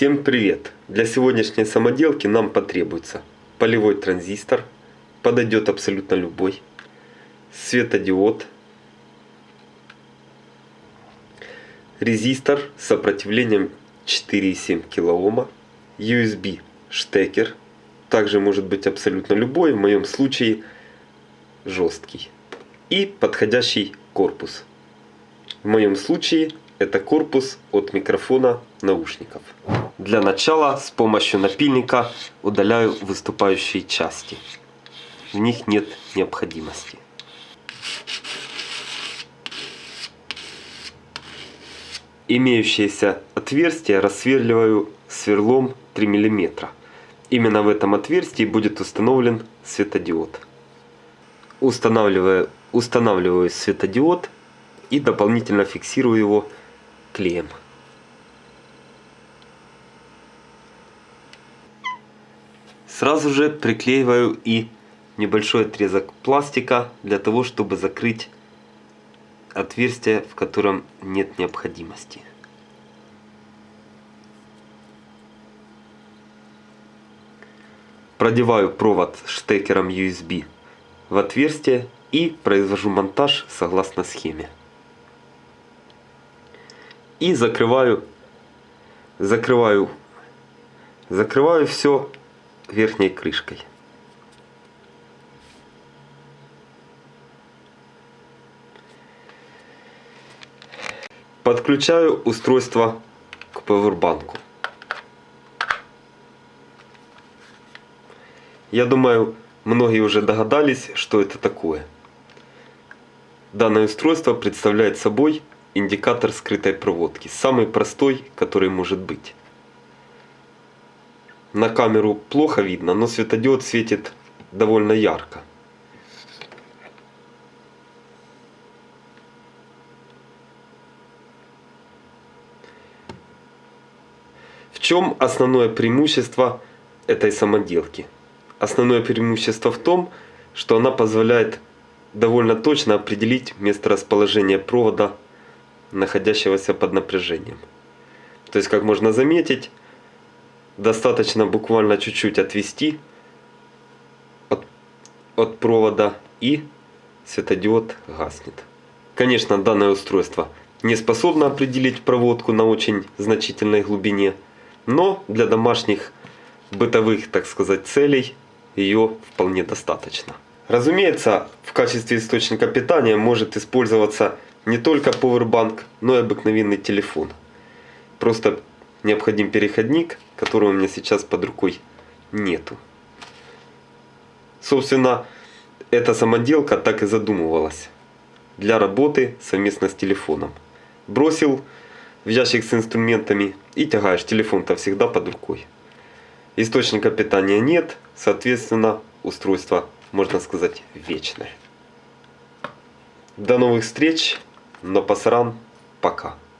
Всем привет! Для сегодняшней самоделки нам потребуется полевой транзистор, подойдет абсолютно любой, светодиод, резистор с сопротивлением 4,7 кОм, USB штекер, также может быть абсолютно любой, в моем случае жесткий, и подходящий корпус. В моем случае это корпус от микрофона наушников. Для начала с помощью напильника удаляю выступающие части. В них нет необходимости. Имеющееся отверстие рассверливаю сверлом 3 мм. Именно в этом отверстии будет установлен светодиод. Устанавливаю, устанавливаю светодиод и дополнительно фиксирую его клеем. Сразу же приклеиваю и небольшой отрезок пластика для того, чтобы закрыть отверстие, в котором нет необходимости. Продеваю провод штекером USB в отверстие и произвожу монтаж согласно схеме и закрываю закрываю закрываю все верхней крышкой подключаю устройство к повербанку я думаю многие уже догадались что это такое данное устройство представляет собой индикатор скрытой проводки. Самый простой, который может быть. На камеру плохо видно, но светодиод светит довольно ярко. В чем основное преимущество этой самоделки? Основное преимущество в том, что она позволяет довольно точно определить месторасположение провода находящегося под напряжением. То есть, как можно заметить, достаточно буквально чуть-чуть отвести от, от провода и светодиод гаснет. Конечно, данное устройство не способно определить проводку на очень значительной глубине, но для домашних бытовых, так сказать, целей ее вполне достаточно. Разумеется, в качестве источника питания может использоваться не только Powerbank, но и обыкновенный телефон. Просто необходим переходник, которого у меня сейчас под рукой нету. Собственно, эта самоделка так и задумывалась. Для работы совместно с телефоном. Бросил в ящик с инструментами и тягаешь. Телефон-то всегда под рукой. Источника питания нет, соответственно, устройство, можно сказать, вечное. До новых встреч! Но пасаран пока.